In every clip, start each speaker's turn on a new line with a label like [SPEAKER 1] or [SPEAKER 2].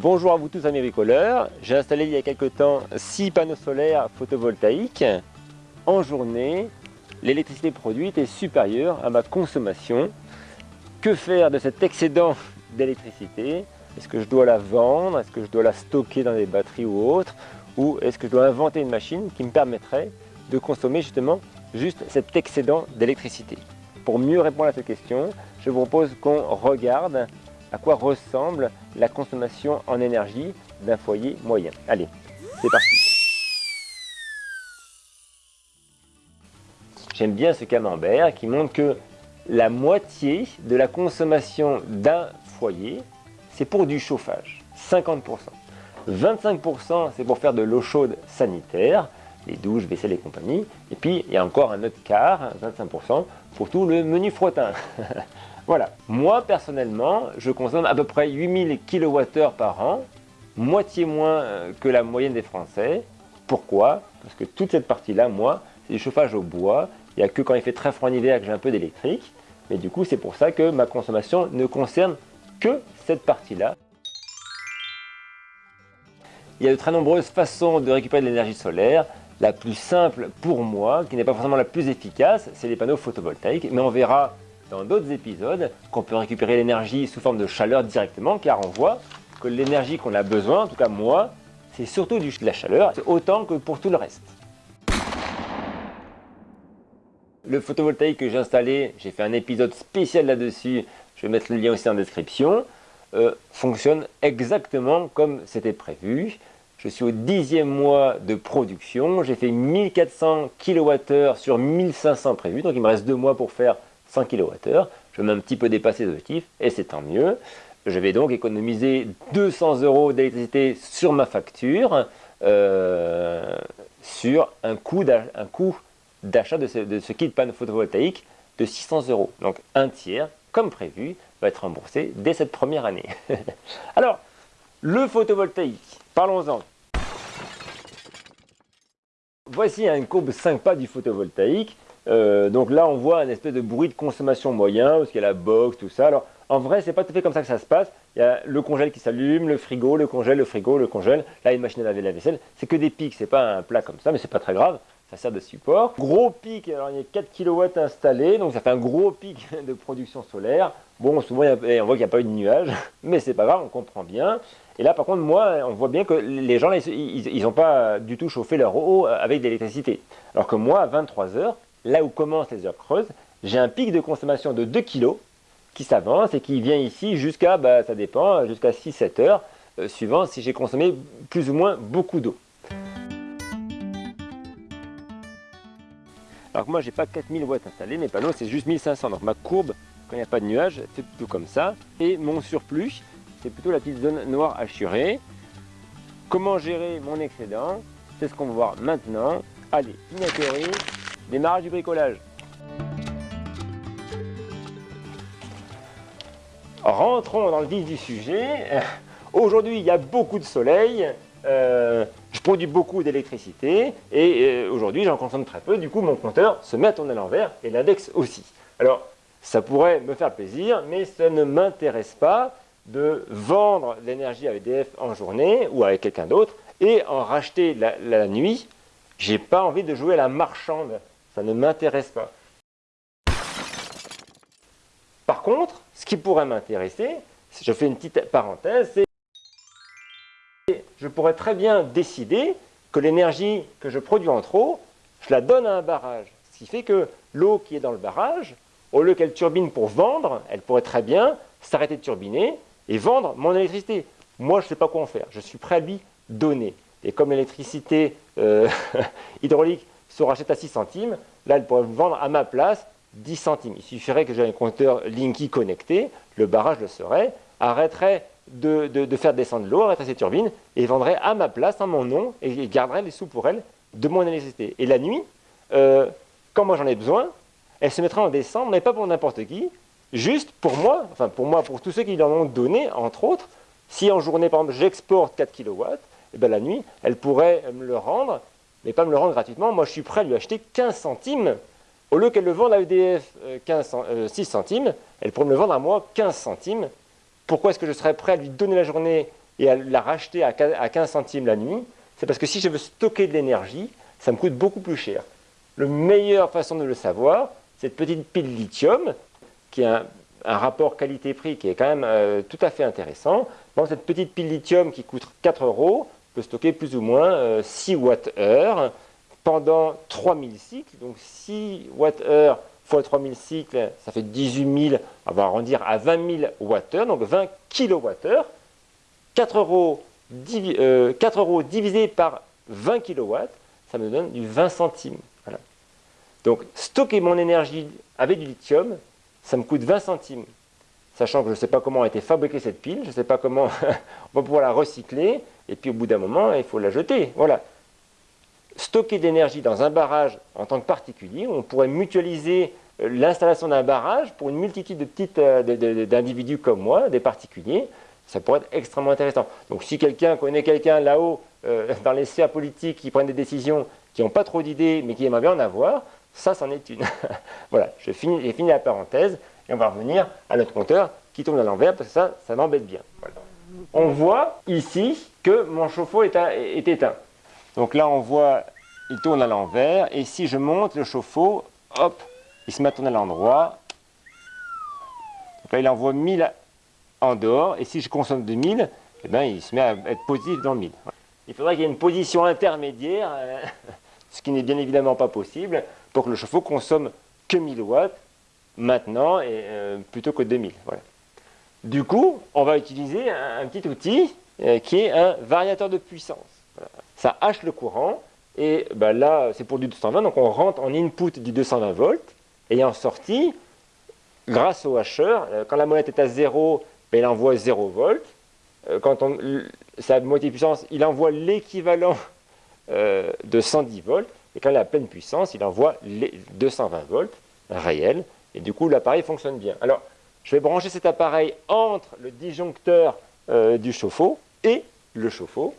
[SPEAKER 1] Bonjour à vous tous amis bricoleurs, j'ai installé il y a quelques temps 6 panneaux solaires photovoltaïques. En journée, l'électricité produite est supérieure à ma consommation. Que faire de cet excédent d'électricité? Est-ce que je dois la vendre? Est-ce que je dois la stocker dans des batteries ou autres? Ou est-ce que je dois inventer une machine qui me permettrait de consommer justement juste cet excédent d'électricité? Pour mieux répondre à cette question, je vous propose qu'on regarde à quoi ressemble la consommation en énergie d'un foyer moyen. Allez, c'est parti J'aime bien ce camembert qui montre que la moitié de la consommation d'un foyer, c'est pour du chauffage, 50%. 25% c'est pour faire de l'eau chaude sanitaire, les douches, vaisselle et compagnie. Et puis il y a encore un autre quart, 25%, pour tout le menu frottin. Voilà. Moi, personnellement, je consomme à peu près 8000 kWh par an, moitié moins euh, que la moyenne des Français. Pourquoi? Parce que toute cette partie-là, moi, c'est du chauffage au bois. Il n'y a que quand il fait très froid en hiver que j'ai un peu d'électrique. Mais du coup, c'est pour ça que ma consommation ne concerne que cette partie-là. Il y a de très nombreuses façons de récupérer de l'énergie solaire. La plus simple pour moi, qui n'est pas forcément la plus efficace, c'est les panneaux photovoltaïques. Mais on verra dans d'autres épisodes qu'on peut récupérer l'énergie sous forme de chaleur directement car on voit que l'énergie qu'on a besoin, en tout cas moi, c'est surtout de la chaleur, autant que pour tout le reste. Le photovoltaïque que j'ai installé, j'ai fait un épisode spécial là-dessus, je vais mettre le lien aussi en description, euh, fonctionne exactement comme c'était prévu. Je suis au dixième mois de production, j'ai fait 1400 kWh sur 1500 prévus, donc il me reste deux mois pour faire 100 kWh. Je vais un petit peu dépasser l'objectif et c'est tant mieux. Je vais donc économiser 200 euros d'électricité sur ma facture euh, sur un coût d'achat de, ce, kit panneau photovoltaïque de 600 euros. Donc un tiers, comme prévu, va être remboursé dès cette première année. Alors, le photovoltaïque, parlons-en. Voici une courbe 5 pas du photovoltaïque. Euh, donc là, on voit un espèce de bruit de consommation moyen, parce qu'il y a la box, tout ça. Alors, en vrai, c'est pas tout à fait comme ça que ça se passe. Il y a le congèle qui s'allume, le frigo, le congèle, le frigo, le congèle. Là, une machine à laver la vaisselle. C'est que des pics, c'est pas un plat comme ça, mais c'est pas très grave. Ça sert de support. Gros pic, alors il y a 4 kW installés, donc ça fait un gros pic de production solaire. Bon, souvent, on voit qu'il n'y a pas eu de nuages, mais c'est pas grave, on comprend bien. Et là, par contre, moi, on voit bien que les gens, ils n'ont pas du tout chauffé leur eau avec de l'électricité. Alors que moi, à 23 heures, là où commencent les heures creuses, j'ai un pic de consommation de 2 kg qui s'avance et qui vient ici jusqu'à, bah, ça dépend, jusqu'à 6-7 heures, euh, suivant si j'ai consommé plus ou moins beaucoup d'eau. Alors que moi, j'ai pas 4000 watts installés, mes panneaux, c'est juste 1500. Donc ma courbe, quand il n'y a pas de nuages, c'est plutôt comme ça. Et mon surplus, c'est plutôt la petite zone noire assurée. Comment gérer mon excédent? C'est ce qu'on va voir maintenant. Allez, théorie. Démarrage du bricolage. Rentrons dans le vif du sujet. Aujourd'hui, il y a beaucoup de soleil. Euh, je produis beaucoup d'électricité et euh, aujourd'hui, j'en consomme très peu. Du coup, mon compteur se met à tourner à l'envers et l'index aussi. Alors, ça pourrait me faire plaisir, mais ça ne m'intéresse pas de vendre l'énergie à EDF en journée ou avec quelqu'un d'autre et en racheter la, la nuit. J'ai pas envie de jouer à la marchande ça ne m'intéresse pas. Par contre, ce qui pourrait m'intéresser, je fais une petite parenthèse, c'est je pourrais très bien décider que l'énergie que je produis en trop, je la donne à un barrage. Ce qui fait que l'eau qui est dans le barrage, au lieu qu'elle turbine pour vendre, elle pourrait très bien s'arrêter de turbiner et vendre mon électricité. Moi, je ne sais pas quoi en faire. Je suis prêt à lui donner. Et comme l'électricité euh, hydraulique se rachète à 6 centimes, là, elle pourrait vendre à ma place 10 centimes. Il suffirait que j'ai un compteur Linky connecté, le barrage le serait, arrêterait de, faire descendre l'eau, arrêterait ses turbines, et vendrait à ma place, en mon nom, et garderait les sous pour elle de mon électricité. Et la nuit, euh, quand moi j'en ai besoin, elle se mettra en descente, mais pas pour n'importe qui, juste pour moi, enfin pour moi, pour tous ceux qui en ont donné, entre autres, si en journée, par exemple, j'exporte 4 kW, et bien la nuit, elle pourrait me le rendre mais pas me le rendre gratuitement. Moi, je suis prêt à lui acheter 15 centimes. Au lieu qu'elle le vende à EDF 15, 6 centimes, elle pourrait me le vendre à moi 15 centimes. Pourquoi est-ce que je serais prêt à lui donner la journée et à la racheter à 15 centimes la nuit, c'est parce que si je veux stocker de l'énergie, ça me coûte beaucoup plus cher. La meilleure façon de le savoir, cette petite pile lithium, qui a un, rapport qualité-prix qui est quand même euh, tout à fait intéressant. cette petite pile lithium qui coûte 4 euros stocker plus ou moins 6 euh, Wh pendant 3000 cycles. Donc 6 Wh fois 3000 cycles, ça fait 18 000, on va arrondir à 20 000 Wh, donc 20 kWh. 4 euros, 4 euh, euros divisé par 20 kW, ça me donne du 20 centimes. Donc stocker mon énergie avec du lithium, ça me coûte 20 centimes. Sachant que je ne sais pas comment a été fabriquée cette pile, je ne sais pas comment on va pouvoir la recycler, et puis au bout d'un moment, il faut la jeter. Voilà. Stocker d'énergie dans un barrage en tant que particulier, on pourrait mutualiser euh, l'installation d'un barrage pour une multitude de euh, d'individus comme moi, des particuliers, ça pourrait être extrêmement intéressant. Donc si quelqu'un connaît quelqu'un là-haut, euh, dans les sphères politiques, qui prennent des décisions, qui n'ont pas trop d'idées, mais qui aimeraient bien en avoir, ça, c'en est une. voilà, j'ai fini, la parenthèse, et on va revenir à notre compteur qui tourne à l'envers, parce que ça, ça m'embête bien. On voit ici que mon chauffe-eau est, éteint. Donc là, on voit, il tourne à l'envers, et si je monte le chauffe-eau, hop, il se met à tourner à l'endroit. Il envoie 1000 en dehors, et si je consomme 2000, eh ben, il se met à être positif dans le 1000. Il faudrait qu'il y ait une position intermédiaire, ce qui n'est bien évidemment pas possible, pour que le chauffe-eau consomme que 1000 watts maintenant, et, euh, plutôt que 2000. Voilà. Du coup, on va utiliser un, petit outil euh, qui est un variateur de puissance. Ça hache le courant, et ben là, c'est pour du 220, donc on rentre en input du 220 volts, et en sortie, grâce au hacheur, quand la molette est à 0, il envoie 0 volts. Euh, quand on, sa moitié puissance, il envoie l'équivalent euh, de 110 volts. Et quand il a pleine puissance, il envoie les 220 volts réels. Et du coup, l'appareil fonctionne bien. Alors, je vais brancher cet appareil entre le disjoncteur euh, du chauffe-eau et le chauffe-eau.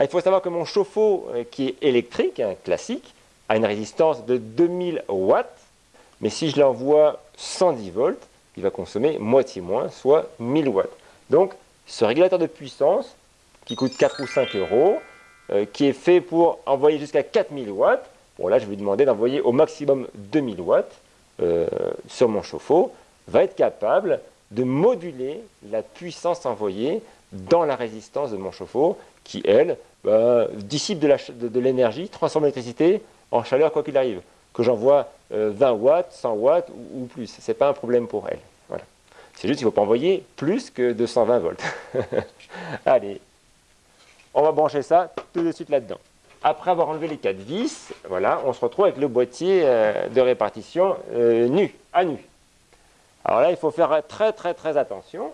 [SPEAKER 1] il faut savoir que mon chauffe-eau, qui est électrique, hein, classique, a une résistance de 2000 watts. Mais si je l'envoie 110 volts, il va consommer moitié moins, soit 1000 watts. Donc, ce régulateur de puissance, qui coûte 4 ou 5 euros, euh, qui est fait pour envoyer jusqu'à 4000 watts, bon là je vais lui demander d'envoyer au maximum 2000 watts euh, sur mon chauffe-eau, va être capable de moduler la puissance envoyée dans la résistance de mon chauffe-eau, qui elle, bah, dissipe de l'énergie, transforme l'électricité en chaleur quoi qu'il arrive que j'envoie 20 euh, watts, 100 watts ou, plus. Ce n'est pas un problème pour elle. Voilà. C'est juste qu'il ne faut pas envoyer plus que 220 volts. Allez, on va brancher ça tout de suite là-dedans. Après avoir enlevé les quatre vis, voilà, on se retrouve avec le boîtier euh, de répartition euh, nu, à nu. Alors là, il faut faire très très très attention.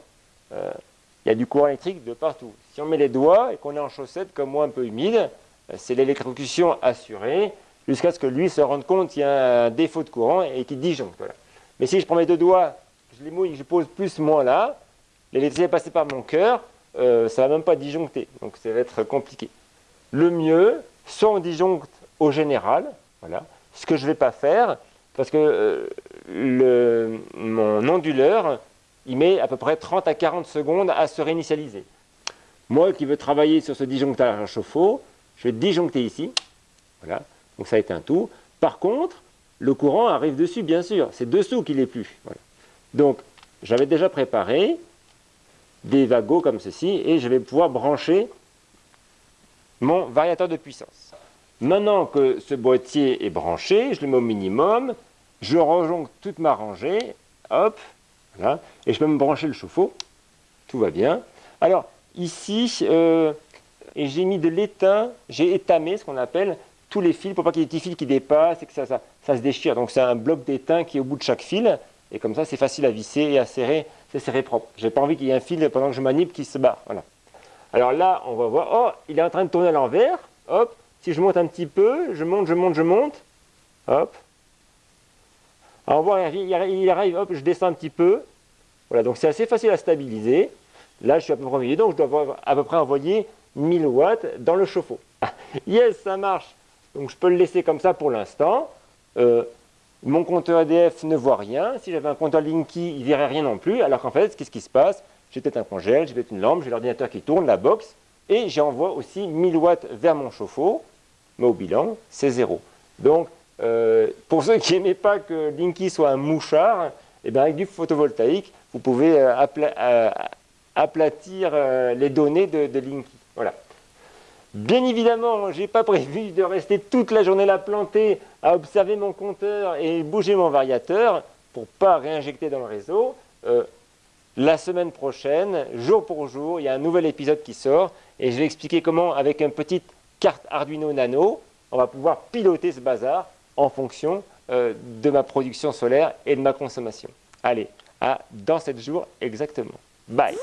[SPEAKER 1] Il y a du courant électrique de partout. Si on met les doigts et qu'on est en chaussette comme moi un peu humide, c'est l'électrocution assurée jusqu'à ce que lui se rende compte qu'il y a un défaut de courant et qu'il disjoncte. Mais si je prends mes deux doigts, je les mouille, je pose plus, moins là, l'électricité est passée par mon cœur, euh, ça ne va même pas disjoncter. Donc ça va être compliqué. Le mieux, on disjoncte au général, voilà, ce que je ne vais pas faire, parce que euh, mon onduleur, il met à peu près 30 à 40 secondes à se réinitialiser. Moi qui veux travailler sur ce disjoncteur à chauffe-eau, je vais disjoncter ici, voilà, donc ça été un tout. Par contre, le courant arrive dessus, bien sûr. C'est dessous qu'il est plus. Donc, j'avais déjà préparé des vagots comme ceci et je vais pouvoir brancher mon variateur de puissance. Maintenant que ce boîtier est branché, je le mets au minimum, je rejoncte toute ma rangée, hop, et je peux me brancher le chauffe-eau, tout va bien. Alors, ici, euh, j'ai mis de l'étain, j'ai étamé ce qu'on appelle tous les fils pour pas qu'il y ait des petits fils qui dépassent et que ça, ça, se déchire. Donc c'est un bloc d'étain qui est au bout de chaque fil et comme ça c'est facile à visser et à serrer, c'est serré propre. J'ai pas envie qu'il y ait un fil pendant que je manip qui se barre. Voilà. Alors là on va voir, oh il est en train de tourner à l'envers, hop, si je monte un petit peu, je monte, je monte, je monte, hop. Alors on voit, il arrive, hop, je descends un petit peu. Voilà, donc c'est assez facile à stabiliser. Là je suis à peu près au milieu, donc je dois à peu près envoyer 1000 watts dans le chauffe-eau. yes, ça marche donc je peux le laisser comme ça pour l'instant. Euh, mon compteur EDF ne voit rien. Si j'avais un compteur Linky, il ne verrait rien non plus. Alors qu'en fait, qu'est-ce qui se passe? J'ai peut-être un congèle, j'ai peut-être une lampe, j'ai l'ordinateur qui tourne, la box, et j'envoie aussi 1000 watts vers mon chauffe-eau, mais au bilan, c'est zéro. Donc, euh, pour ceux qui n'aimaient pas que Linky soit un mouchard, eh bien, avec du photovoltaïque, vous pouvez euh, euh, aplatir les données de, de Linky. Voilà. Bien évidemment, je n'ai pas prévu de rester toute la journée là planté à observer mon compteur et bouger mon variateur pour ne pas réinjecter dans le réseau. La semaine prochaine, jour pour jour, il y a un nouvel épisode qui sort et je vais expliquer comment, avec une petite carte Arduino Nano, on va pouvoir piloter ce bazar en fonction euh, de ma production solaire et de ma consommation. Allez, à dans 7 jours exactement. Bye